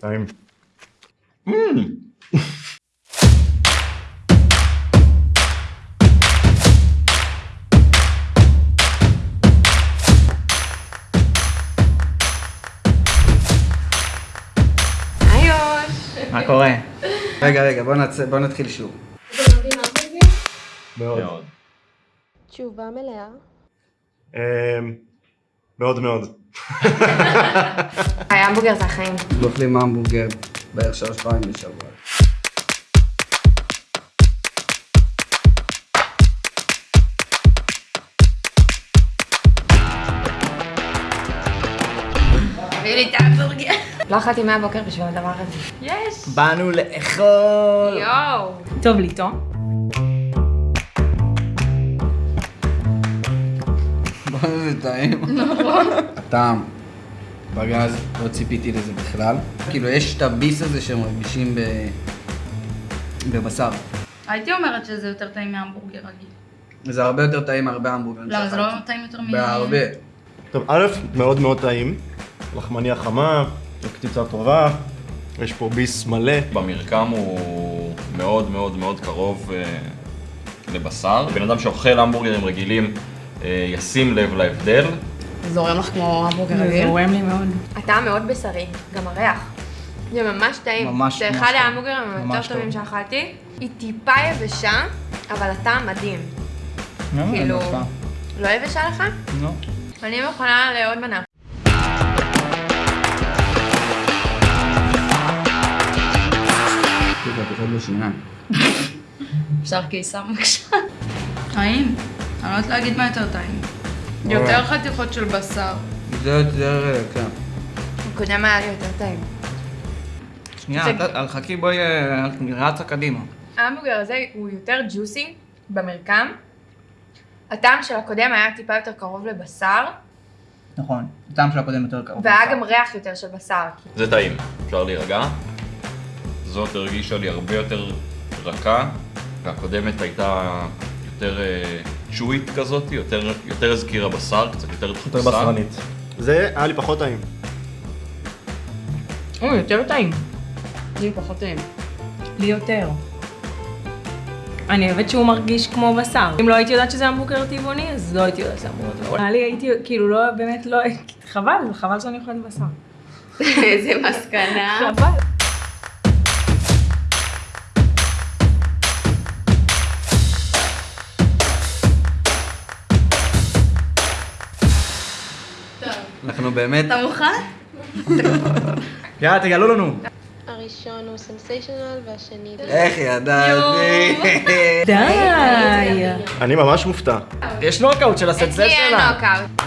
טעים. היי יוש. מה קורה? רגע, רגע, בוא נצא- בוא נתחיל שוב. מאוד. תשובה מלאה. מאוד מאוד. המבורגר זה החיים. אנחנו אוכלים המבורגר בערך שלוש פעמים בשבוע. תביא לי את ההמבורגר. לא אכלתי מהבוקר בשביל הדבר הזה. יש. באנו לאכול! יואו. טוב לי, טוב? בוא'נה זה טעים. הטעם בגז, לא ציפיתי לזה בכלל. כאילו יש את הביס הזה שמרגישים ב... בבשר. הייתי אומרת שזה יותר טעים מהמבורגר רגיל. זה הרבה יותר טעים מהרבה המבורגרים למה זה לא. טעים יותר מ... בהרבה. טוב, א', מאוד מאוד טעים. לחמניה חמה, קציצה טובה. יש פה ביס מלא. במרקם הוא מאוד מאוד מאוד קרוב אה, לבשר. בן אדם שאוכל המבורגרים רגילים אה, ישים לב להבדל. זורם לך כמו המבורגר זה רגיל? זורם לי מאוד. הטעם מאוד בשרי, גם הריח. זה ממש טעים. ממש, זה ממש אחד. ההמבורגרים היותר טובים טוב. שאכלתי. היא טיפה יבשה, אבל הטעם מדהים. לא, כאילו-. לא יבשה לך? לא. אני מוכנה לעוד מנה. זה. אפשר קיסם בבקשה? טעים. אני לא יודעת להגיד מה יותר טעים. יותר חתיכות של בשר. זה יותר, כן. הקודם היה לי יותר טעים. שנייה, אל חכי בואי, אה, רצה קדימה. ההמבורגר הזה הוא יותר ג'וסי במרקם. הטעם של הקודם היה טיפה יותר קרוב לבשר, נכון, הטעם של הקודם יותר קרוב. והיה גם ריח יותר של בשר. זה טעים, אפשר להירגע. זאת הרגישה לי הרבה יותר רכה, והקודמת הייתה יותר צ'ווית כזאת, יותר, יותר הזכירה בשר, קצת יותר יותר דחוסה. בשרנית. זה היה לי פחות טעים. או, יותר טעים. לי פחות טעים. לי יותר. אני אוהבת שהוא מרגיש כמו בשר. אם לא הייתי יודעת שזה המבורגר טבעוני, אז לא הייתי יודעת שזה המבורגר טבעוני. נראה לי הייתי, כאילו, לא, באמת לא, חבל, חבל שאני אוכלת בשר. איזה מסקנה. חבל. אנחנו באמת... אתה מוכן? יאללה, תגלו לנו. הראשון הוא סנסיישנל והשני... איך ידעתי? די. אני ממש מופתע. יש נוקאוט של הסנסה אצלי אין. נוקאוט.